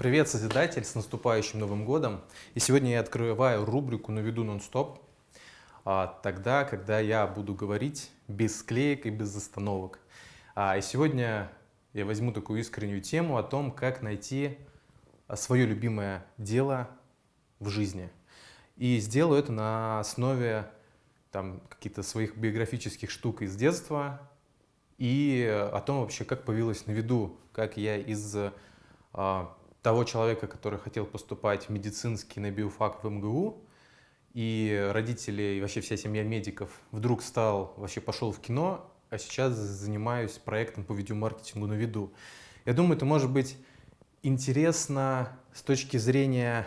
Привет, Созидатель, с наступающим Новым годом! И сегодня я открываю рубрику «На виду нон-стоп», а, тогда, когда я буду говорить без склеек и без остановок. А, и сегодня я возьму такую искреннюю тему о том, как найти а, свое любимое дело в жизни. И сделаю это на основе там каких-то своих биографических штук из детства и о том вообще, как появилось на виду, как я из того человека, который хотел поступать в медицинский на биофак в МГУ, и родители, и вообще вся семья медиков вдруг стал, вообще пошел в кино, а сейчас занимаюсь проектом по видеомаркетингу на виду. Я думаю, это может быть интересно с точки зрения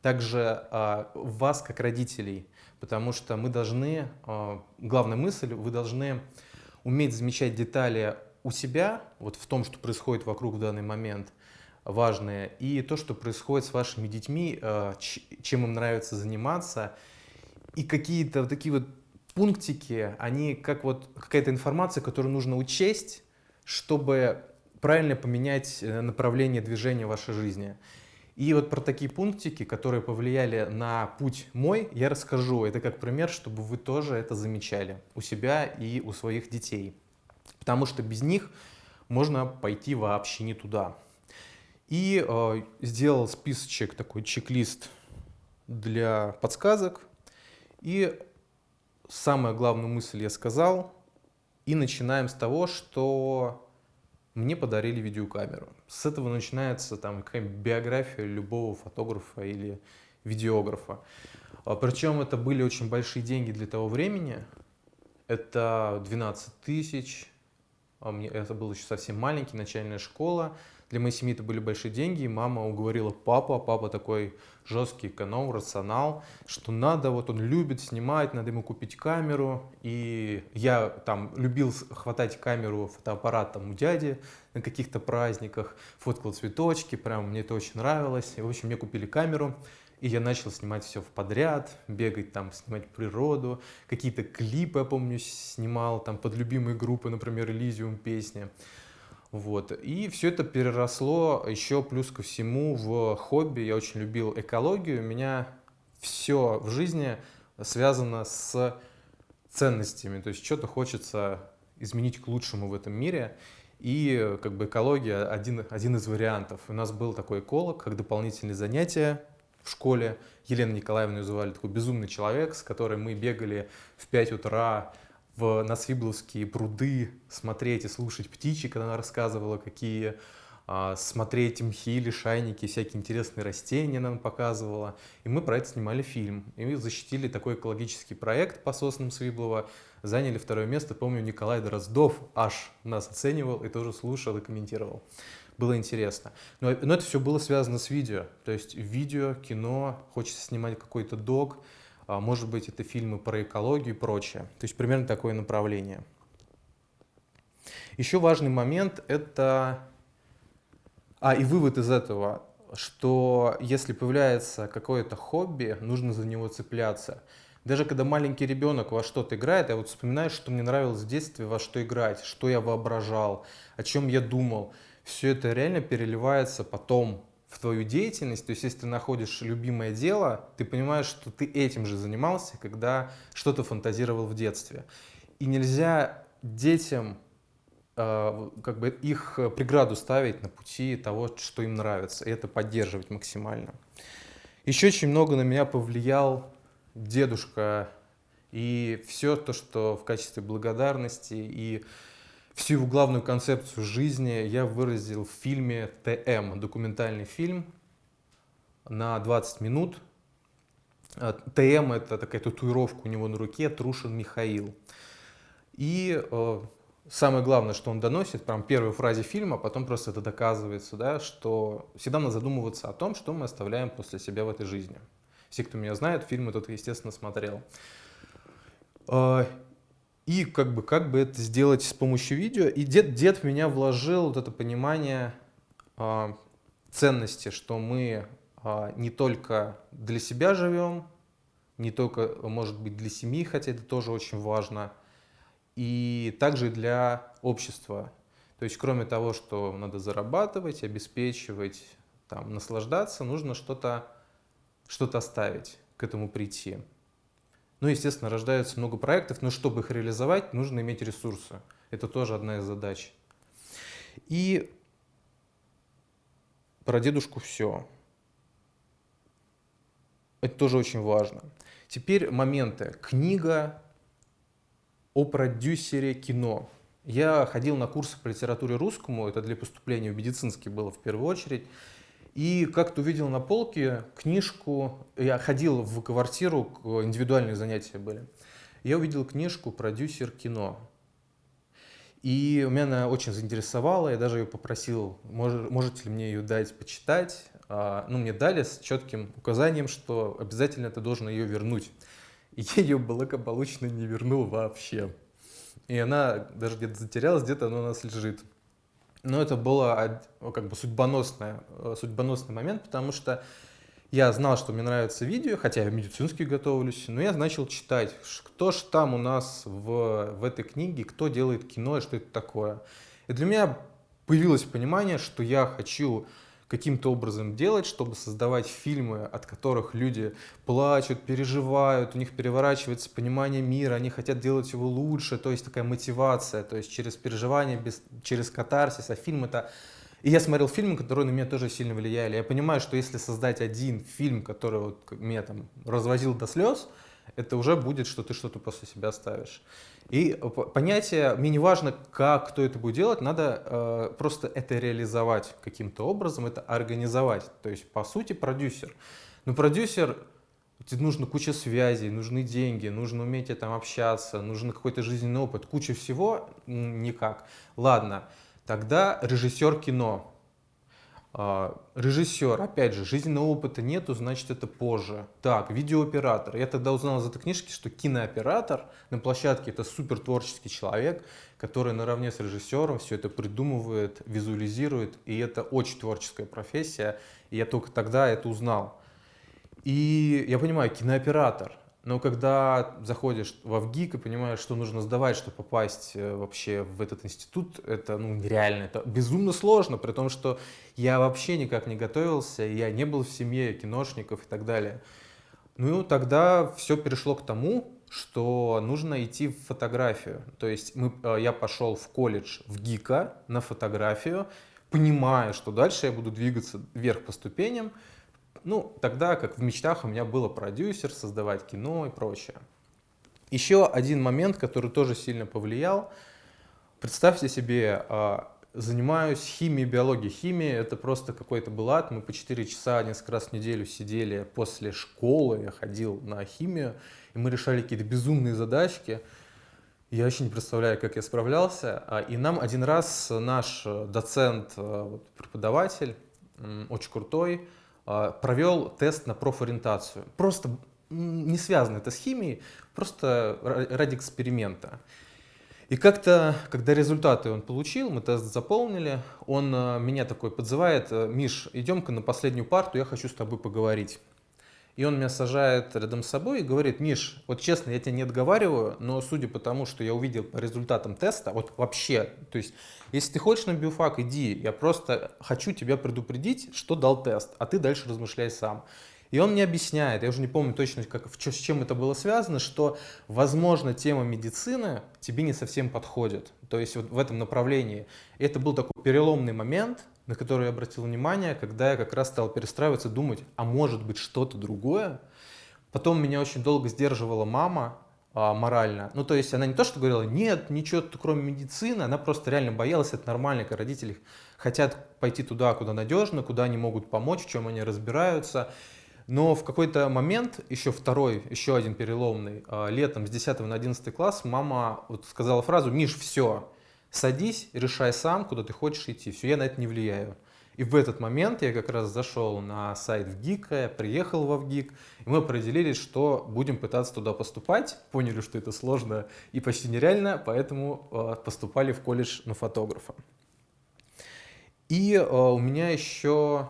также а, вас, как родителей, потому что мы должны, а, главная мысль, вы должны уметь замечать детали у себя, вот в том, что происходит вокруг в данный момент – важное, и то, что происходит с вашими детьми, э, чем им нравится заниматься, и какие-то вот такие вот пунктики, они как вот какая-то информация, которую нужно учесть, чтобы правильно поменять э, направление движения вашей жизни. И вот про такие пунктики, которые повлияли на путь мой, я расскажу. Это как пример, чтобы вы тоже это замечали у себя и у своих детей. Потому что без них можно пойти вообще не туда. И э, сделал списочек, такой чек-лист для подсказок. И самую главную мысль я сказал. И начинаем с того, что мне подарили видеокамеру. С этого начинается там какая биография любого фотографа или видеографа. А, Причем это были очень большие деньги для того времени. Это 12 тысяч. А это был еще совсем маленький, начальная школа. Для моей семьи это были большие деньги, и мама уговорила папу, а папа такой жесткий эконом, рационал, что надо, вот он любит снимать, надо ему купить камеру. И я там любил хватать камеру, фотоаппарат там у дяди на каких-то праздниках, фоткал цветочки, прям мне это очень нравилось. И, в общем, мне купили камеру. И я начал снимать все в подряд, бегать там, снимать природу, какие-то клипы, я помню, снимал там под любимые группы, например, Elysium песни. Вот. И все это переросло еще плюс ко всему в хобби. Я очень любил экологию. У меня все в жизни связано с ценностями. То есть что-то хочется изменить к лучшему в этом мире. И как бы экология один, один из вариантов. У нас был такой эколог, как дополнительные занятия в школе. Елена Николаевна ее звали, такой безумный человек, с которой мы бегали в 5 утра в, на Свибловские пруды смотреть и слушать птичек, она рассказывала, какие а, смотреть мхи, лишайники, всякие интересные растения нам показывала. И мы про это снимали фильм. И защитили такой экологический проект по соснам Свиблова, заняли второе место. Помню, Николай Дроздов аж нас оценивал и тоже слушал и комментировал. Было интересно. Но, но это все было связано с видео. То есть видео, кино, хочется снимать какой-то дог, а, может быть, это фильмы про экологию и прочее. То есть примерно такое направление. Еще важный момент – это… А, и вывод из этого, что если появляется какое-то хобби, нужно за него цепляться. Даже когда маленький ребенок во что-то играет, я вот вспоминаю, что мне нравилось в детстве, во что играть, что я воображал, о чем я думал. Все это реально переливается потом в твою деятельность, то есть если ты находишь любимое дело, ты понимаешь, что ты этим же занимался, когда что-то фантазировал в детстве. И нельзя детям э, как бы их преграду ставить на пути того, что им нравится, и это поддерживать максимально. Еще очень много на меня повлиял дедушка и все то, что в качестве благодарности и Всю его главную концепцию жизни я выразил в фильме «ТМ», документальный фильм на 20 минут. А, ТМ – это такая татуировка у него на руке, Трушин Михаил. И э, самое главное, что он доносит, прям первой фразе фильма, а потом просто это доказывается, да, что всегда надо задумываться о том, что мы оставляем после себя в этой жизни. Все, кто меня знает, фильм этот, естественно, смотрел. И как бы, как бы это сделать с помощью видео. И дед, дед в меня вложил вот это понимание э, ценности, что мы э, не только для себя живем, не только, может быть, для семьи, хотя это тоже очень важно, и также для общества. То есть, кроме того, что надо зарабатывать, обеспечивать там, наслаждаться, нужно что-то что, -то, оставить, к этому прийти. Ну, естественно, рождается много проектов, но чтобы их реализовать, нужно иметь ресурсы. Это тоже одна из задач. И про дедушку все. Это тоже очень важно. Теперь моменты. Книга о продюсере кино. Я ходил на курсы по литературе русскому, это для поступления в медицинский было в первую очередь. И как-то увидел на полке книжку, я ходил в квартиру, индивидуальные занятия были. Я увидел книжку «Продюсер кино». И меня она очень заинтересовала, я даже ее попросил, может, можете ли мне ее дать почитать. А, ну, мне дали с четким указанием, что обязательно ты должен ее вернуть. И я ее благополучно не вернул вообще. И она даже где-то затерялась, где-то она у нас лежит. Но это было как бы судьбоносный, э, судьбоносный момент, потому что я знал, что мне нравится видео, хотя я медицински готовлюсь, но я начал читать, кто же там у нас в, в этой книге, кто делает кино и что это такое. И для меня появилось понимание, что я хочу каким-то образом делать, чтобы создавать фильмы, от которых люди плачут, переживают, у них переворачивается понимание мира, они хотят делать его лучше, то есть такая мотивация, то есть через переживание, без, через катарсис, а фильм это... И я смотрел фильмы, которые на меня тоже сильно влияли. Я понимаю, что если создать один фильм, который вот меня там развозил до слез, это уже будет, что ты что-то после себя ставишь. И понятие, мне не важно, как, кто это будет делать, надо э, просто это реализовать каким-то образом, это организовать. То есть, по сути, продюсер. Но продюсер, тебе нужно куча связей, нужны деньги, нужно уметь там общаться, нужен какой-то жизненный опыт, куча всего, никак. Ладно, тогда режиссер кино. А, режиссер, опять же, жизненного опыта нету, значит это позже. Так, видеооператор. Я тогда узнал из этой книжки, что кинооператор на площадке это супер творческий человек, который наравне с режиссером все это придумывает, визуализирует, и это очень творческая профессия, и я только тогда это узнал. И я понимаю, кинооператор – но когда заходишь в ВГИК и понимаешь, что нужно сдавать, чтобы попасть э, вообще в этот институт, это ну, нереально, это безумно сложно, при том, что я вообще никак не готовился, я не был в семье киношников и так далее. Ну, тогда все перешло к тому, что нужно идти в фотографию. То есть мы, э, я пошел в колледж в ГИКа на фотографию, понимая, что дальше я буду двигаться вверх по ступеням, ну, тогда, как в мечтах, у меня было продюсер, создавать кино и прочее. Еще один момент, который тоже сильно повлиял. Представьте себе, а, занимаюсь химией, биологией. Химия — это просто какой-то был ад. Мы по 4 часа несколько раз в неделю сидели после школы, я ходил на химию, и мы решали какие-то безумные задачки. Я вообще не представляю, как я справлялся. А, и нам один раз наш доцент, а, преподаватель, очень крутой, провел тест на профориентацию. Просто не связано это с химией, просто ради эксперимента. И как-то, когда результаты он получил, мы тест заполнили, он а, меня такой подзывает, Миш, идем-ка на последнюю парту, я хочу с тобой поговорить. И он меня сажает рядом с собой и говорит, Миш, вот честно, я тебя не отговариваю, но судя по тому, что я увидел по результатам теста, вот вообще, то есть, если ты хочешь на биофак, иди, я просто хочу тебя предупредить, что дал тест, а ты дальше размышляй сам. И он мне объясняет, я уже не помню точно, как, с чем это было связано, что, возможно, тема медицины тебе не совсем подходит. То есть вот в этом направлении. Это был такой переломный момент, на который я обратил внимание, когда я как раз стал перестраиваться, думать, а может быть что-то другое. Потом меня очень долго сдерживала мама а, морально. Ну, то есть она не то, что говорила, нет, ничего кроме медицины, она просто реально боялась, это нормально, когда родители хотят пойти туда, куда надежно, куда они могут помочь, в чем они разбираются. Но в какой-то момент, еще второй, еще один переломный, а, летом с 10 на 11 класс, мама вот сказала фразу «Миш, все, Садись, решай сам, куда ты хочешь идти. Все, я на это не влияю. И в этот момент я как раз зашел на сайт ВГИКа, я приехал во ВГИК, и мы определились, что будем пытаться туда поступать. Поняли, что это сложно и почти нереально, поэтому э, поступали в колледж на фотографа. И э, у меня еще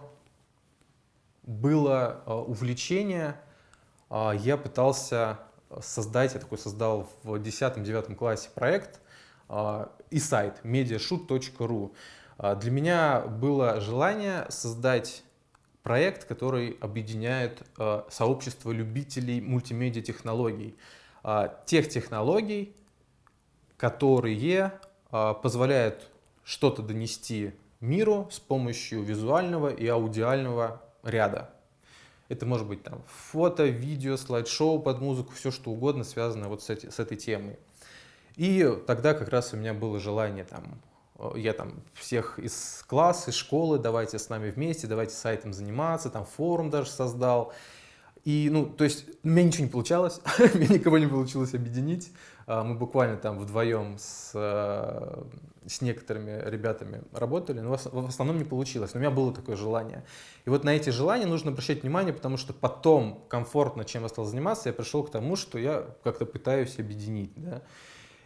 было э, увлечение, я пытался создать, я такой создал в 10-9 классе проект, и сайт mediashoot.ru. А, для меня было желание создать проект, который объединяет э, сообщество любителей мультимедиа-технологий. Э, тех технологий, которые позволяют что-то донести миру с помощью визуального и аудиального ряда. Это может быть там фото, видео, слайд-шоу под музыку, все что угодно связано вот с, эти, с этой темой. И тогда как раз у меня было желание там, я там всех из класса, из школы, давайте с нами вместе, давайте сайтом заниматься, там форум даже создал. И, ну, то есть, у меня ничего не получалось, у меня никого не получилось объединить. А, мы буквально там вдвоем с, э, с некоторыми ребятами работали, но в основном не получилось. Но у меня было такое желание. И вот на эти желания нужно обращать внимание, потому что потом комфортно, чем я стал заниматься, я пришел к тому, что я как-то пытаюсь объединить. Да?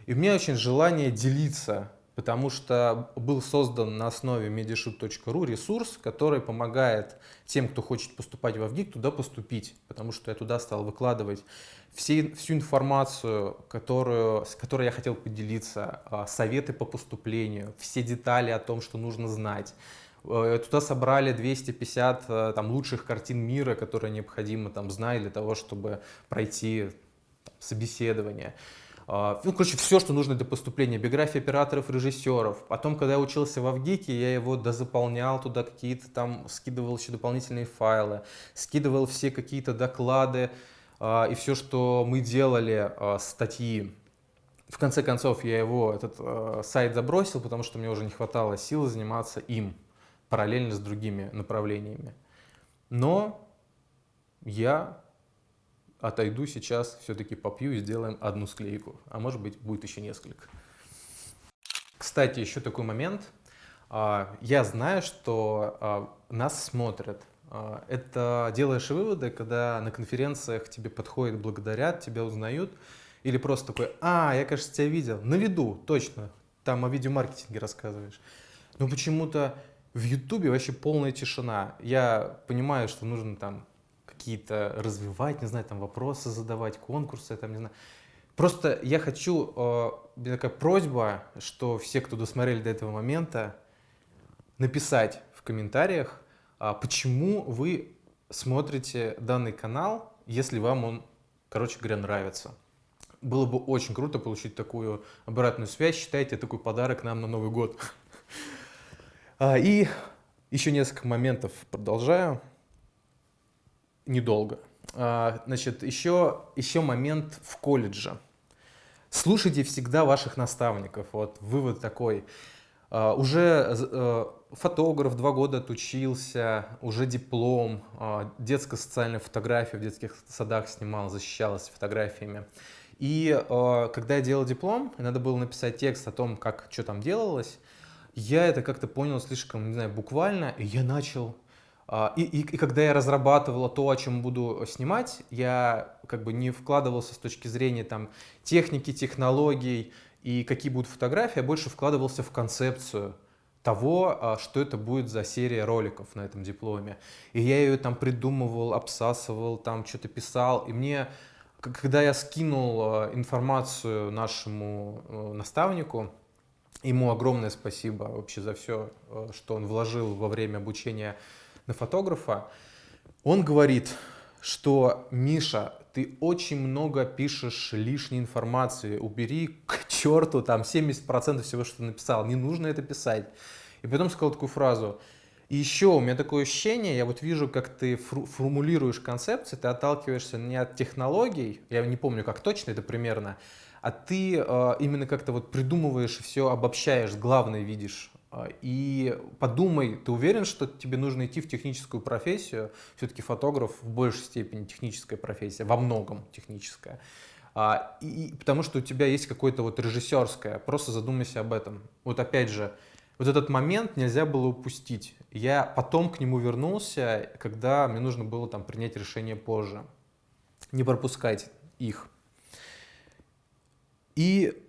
И у меня очень желание делиться потому что был создан на основе mediashoot.ru ресурс, который помогает тем, кто хочет поступать в ВГИК, туда поступить, потому что я туда стал выкладывать всю информацию, которую, с которой я хотел поделиться, а, советы по поступлению, все детали о том, что нужно знать. Э, туда собрали 250 э, там, лучших картин мира, которые необходимо там, знать для того, чтобы пройти там, собеседование. Ну, короче, все, что нужно для поступления. Биография операторов, режиссеров. Потом, когда я учился в Авгике, я его дозаполнял туда какие-то там, скидывал еще дополнительные файлы, скидывал все какие-то доклады а, и все, что мы делали, а, статьи. В конце концов, я его, этот сайт забросил, потому что мне уже не хватало сил заниматься им параллельно с другими направлениями. Но я отойду сейчас, все-таки попью и сделаем одну склейку, а может быть будет еще несколько. Кстати, еще такой момент. А, я знаю, что а, нас смотрят. А, это делаешь выводы, когда на конференциях тебе подходят, благодарят, тебя узнают, или просто такой, а, я, кажется, тебя видел, на виду, точно, там о видеомаркетинге рассказываешь. Но почему-то в Ютубе вообще полная тишина. Я понимаю, что нужно там какие-то развивать, не знаю, там вопросы задавать, конкурсы, там, не знаю. Просто я хочу, э, такая просьба, что все, кто досмотрели до этого момента, написать в комментариях, э, почему вы смотрите данный канал, если вам он, короче говоря, нравится. Было бы очень круто получить такую обратную связь. Считайте, такой подарок нам на Новый год. А, и еще несколько моментов продолжаю недолго. А, значит, еще, еще момент в колледже. Слушайте всегда ваших наставников. Вот вывод такой. А, уже э, фотограф два года отучился, уже диплом, а, детская социальная фотография в детских садах снимал, защищалась фотографиями. И когда я делал диплом, надо было написать текст о том, как что там делалось, я это как-то понял слишком, не знаю, буквально, и я начал и, и, и когда я разрабатывала то, о чем буду снимать, я как бы не вкладывался с точки зрения там, техники, технологий и какие будут фотографии, а больше вкладывался в концепцию того, а, что это будет за серия роликов на этом дипломе. И я ее там придумывал, обсасывал, там что-то писал. И мне, когда я скинул а, информацию нашему э, наставнику, ему огромное спасибо вообще за все, э, что он вложил во время обучения на фотографа, он говорит, что Миша, ты очень много пишешь лишней информации, убери к черту там 70% всего, что ты написал, не нужно это писать. И потом сказал такую фразу, и еще у меня такое ощущение, я вот вижу, как ты формулируешь концепции, ты отталкиваешься не от технологий, я не помню, как точно это примерно, а ты э, именно как-то вот придумываешь все, обобщаешь, главное видишь. А, и подумай, ты уверен, что тебе нужно идти в техническую профессию? Все-таки фотограф в большей степени техническая профессия, во многом техническая. А, и, потому что у тебя есть какое-то вот режиссерское, просто задумайся об этом. Вот опять же, вот этот момент нельзя было упустить. Я потом к нему вернулся, когда мне нужно было там принять решение позже. Не пропускать их. И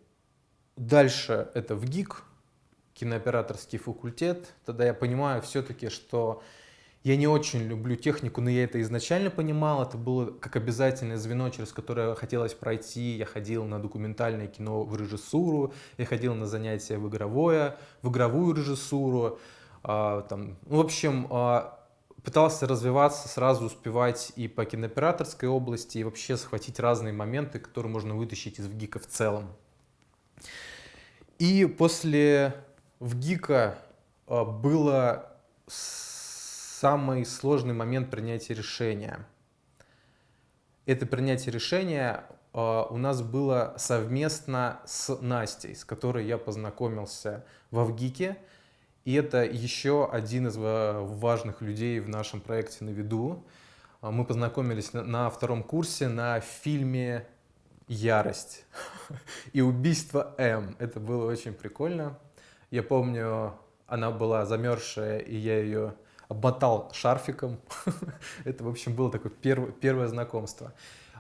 дальше это в ГИК, кинооператорский факультет, тогда я понимаю все-таки, что я не очень люблю технику, но я это изначально понимал, это было как обязательное звено, через которое хотелось пройти. Я ходил на документальное кино в режиссуру, я ходил на занятия в игровое, в игровую режиссуру. А, там, в общем, а, пытался развиваться, сразу успевать и по кинооператорской области, и вообще схватить разные моменты, которые можно вытащить из ВГИКа в целом. И после ВГИКа а, было самый сложный момент принятия решения. Это принятие решения а, у нас было совместно с Настей, с которой я познакомился в ВГИКе. И это еще один из важных людей в нашем проекте «На виду». Мы познакомились на втором курсе на фильме «Ярость» и «Убийство М». Это было очень прикольно. Я помню, она была замерзшая, и я ее обмотал шарфиком. Это, в общем, было такое первое, первое знакомство.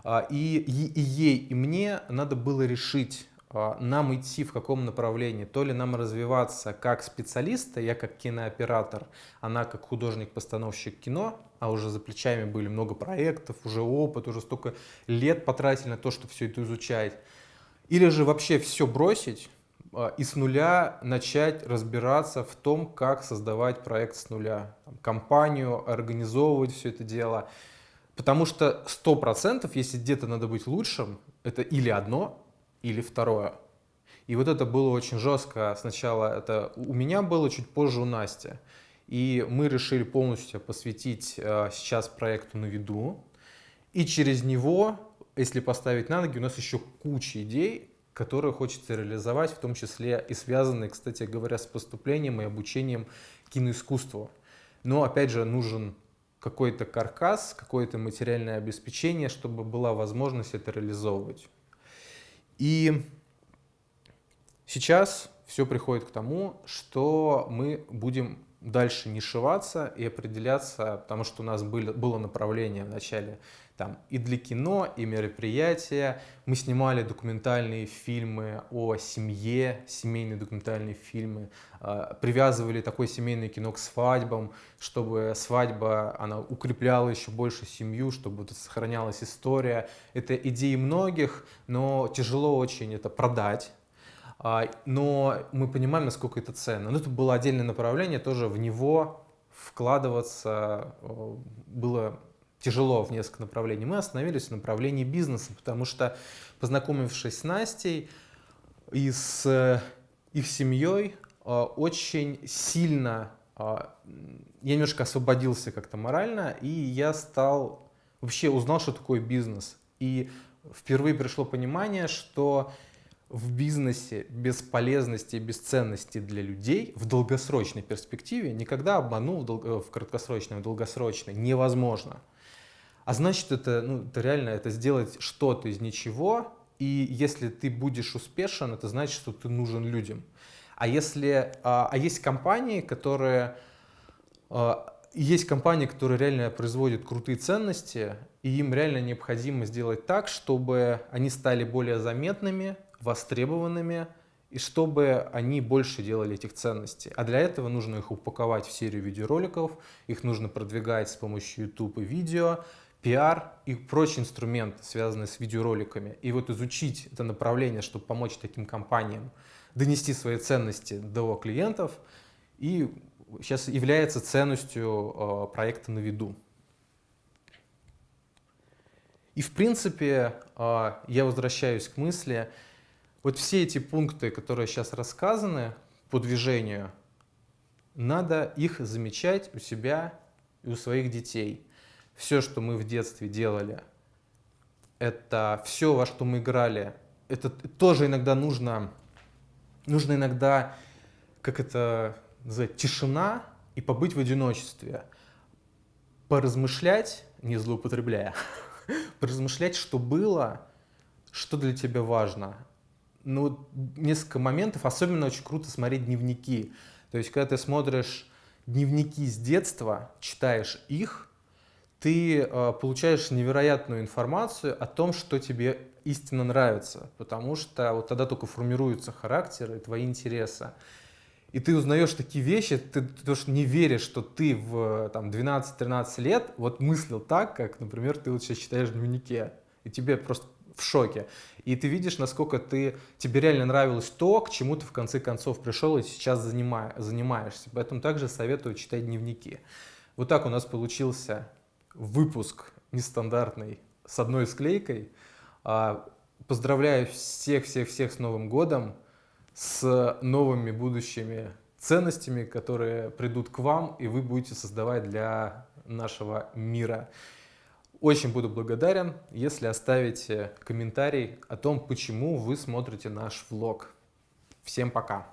А, и, и, ей, и мне надо было решить, а, нам идти в каком направлении. То ли нам развиваться как специалисты, я как кинооператор, она как художник-постановщик кино, а уже за плечами были много проектов, уже опыт, уже столько лет потратили на то, чтобы все это изучать. Или же вообще все бросить и с нуля начать разбираться в том, как создавать проект с нуля, компанию, организовывать все это дело. Потому что 100%, если где-то надо быть лучшим, это или одно, или второе. И вот это было очень жестко. Сначала это у меня было, чуть позже у Насти. И мы решили полностью посвятить э, сейчас проекту на виду. И через него, если поставить на ноги, у нас еще куча идей, которые хочется реализовать, в том числе и связанные, кстати говоря, с поступлением и обучением киноискусству. Но опять же нужен какой-то каркас, какое-то материальное обеспечение, чтобы была возможность это реализовывать. И сейчас все приходит к тому, что мы будем дальше нишеваться и определяться, потому что у нас были, было направление в начале там и для кино, и мероприятия. Мы снимали документальные фильмы о семье, семейные документальные фильмы, э, привязывали такое семейное кино к свадьбам, чтобы свадьба, она укрепляла еще больше семью, чтобы сохранялась история. Это идеи многих, но тяжело очень это продать. А, но мы понимаем, насколько это ценно. Но это было отдельное направление, тоже в него вкладываться э, было тяжело в несколько направлений. Мы остановились в направлении бизнеса, потому что, познакомившись с Настей и с э, их семьей, э, очень сильно я немножко освободился как-то морально, и я стал, вообще узнал, что такое бизнес. И впервые пришло понимание, что в бизнесе без полезности и бесценности для людей в долгосрочной перспективе никогда обманул в, дол э, в краткосрочной, в долгосрочной невозможно. А значит, это, ну, это реально это сделать что-то из ничего, и если ты будешь успешен, это значит, что ты нужен людям. А если, а, а есть компании, которые а, есть компании, которые реально производят крутые ценности, и им реально необходимо сделать так, чтобы они стали более заметными, востребованными, и чтобы они больше делали этих ценностей. А для этого нужно их упаковать в серию видеороликов, их нужно продвигать с помощью YouTube и видео, пиар и прочие инструменты, связанные с видеороликами. И вот изучить это направление, чтобы помочь таким компаниям донести свои ценности до клиентов, и сейчас является ценностью э, проекта на виду. И в принципе, э, я возвращаюсь к мысли, вот все эти пункты, которые сейчас рассказаны по движению, надо их замечать у себя и у своих детей. Все, что мы в детстве делали, это все, во что мы играли, это тоже иногда нужно, нужно иногда, как это называть, тишина и побыть в одиночестве, поразмышлять, не злоупотребляя, поразмышлять, что было, что для тебя важно, ну, несколько моментов, особенно очень круто смотреть дневники. То есть, когда ты смотришь дневники с детства, читаешь их, ты э, получаешь невероятную информацию о том, что тебе истинно нравится, потому что вот тогда только формируются характеры, твои интересы. И ты узнаешь такие вещи, ты, тоже не веришь, что ты в 12-13 лет вот мыслил так, как, например, ты вот сейчас читаешь в дневнике. И тебе просто в шоке. И ты видишь, насколько ты, тебе реально нравилось то, к чему ты в конце концов пришел и сейчас занимаешь, занимаешься. Поэтому также советую читать дневники. Вот так у нас получился выпуск нестандартный с одной склейкой. А, поздравляю всех-всех-всех с Новым годом, с новыми будущими ценностями, которые придут к вам, и вы будете создавать для нашего мира. Очень буду благодарен, если оставите комментарий о том, почему вы смотрите наш влог. Всем пока!